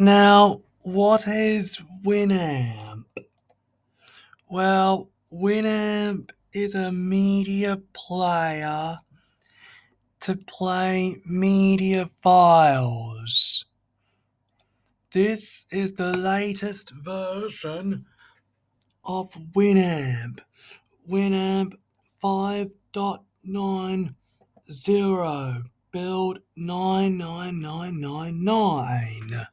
Now, what is Winamp? Well, Winamp is a media player to play media files. This is the latest version of Winamp. Winamp 5.90 build 99999.